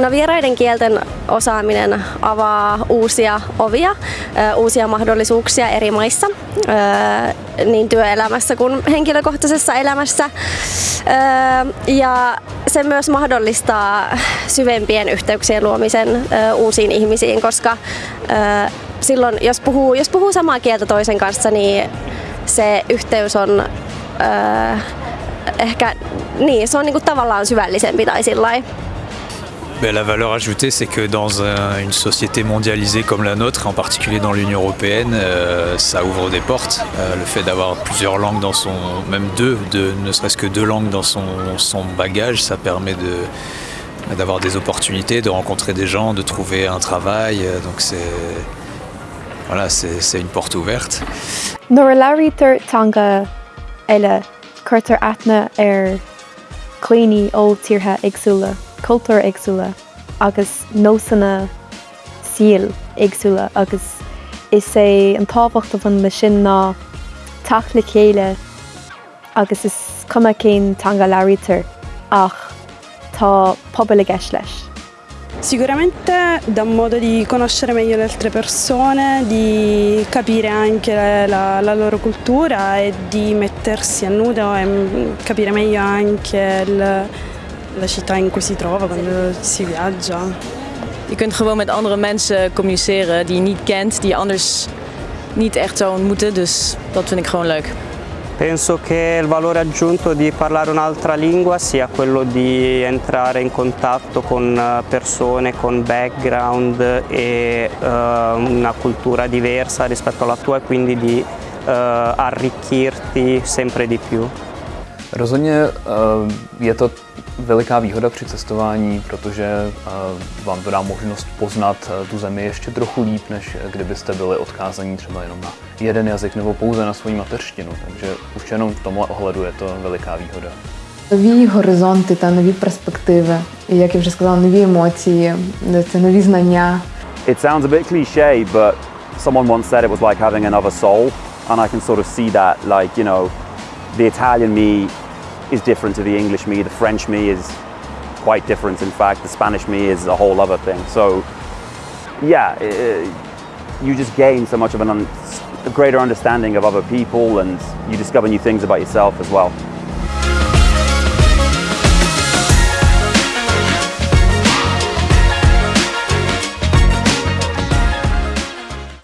No vieraiden kielten osaaminen avaa uusia ovia, uusia mahdollisuuksia eri maissa, niin työelämässä kuin henkilökohtaisessa elämässä. Ja se myös mahdollistaa syvempien yhteyksien luomisen uusiin ihmisiin, koska silloin jos puhuu, jos puhuu samaa kieltä toisen kanssa, niin se yhteys on ehkä, niin, se on niinku tavallaan syvällisempi tai sillä La valeur ajoutée, c'est que dans un, une société mondialisée comme la nôtre, en particulier dans l'Union européenne, euh, ça ouvre des portes. Euh, le fait d'avoir plusieurs langues dans son, même deux, de, ne serait-ce que deux langues dans son, bagage, ça permet d'avoir des opportunités, de rencontrer des gens, de trouver un travail. Donc c'est voilà, c'est une porte ouverte. Tíortha agsúla, cultúr agsúla agus nósanna síl agsúla agus is é an táhacht van le sin ná tala chéile agus is cuma cén tanga leirítar ach tá pobl a gceis leis. Sicuramente dà un modo di conoscere meglio le altre persone, di capire anche la, la loro cultura e di mettersi a nudo e capire meglio anche il, la città in cui si trova quando si viaggia. Je kunt gewoon met andere mensen communiceren die je niet kent, die je anders niet echt zou ontmoeten. Dus dat vind ik gewoon leuk. Penso che il valore aggiunto di parlare un'altra lingua sia quello di entrare in contatto con eh, persone con background e uh, una cultura diversa rispetto alla tua e quindi di uh, arricchirti sempre di più. Rozhodně je to veliká výhoda při cestování, protože vám to dá možnost poznat tu zemi ještě trochu líp, než kdybyste byli odkázaní třeba jenom na jeden jazyk nebo pouze na svoji mateřštinu. Takže už jenom v tomhle ohledu je to veliká výhoda. Нові горизонти та нові перспективи, і як я вже сказала, нові емоції, це нові знання. It sounds a bit cliché, but someone once said it was like having another soul, and I can sort of see that, like, you know, the Italian me is different to the English me, the French me is quite different in fact, the Spanish me is a whole other thing. So yeah, it, you just gain so much of an un a greater understanding of other people and you discover new things about yourself as well.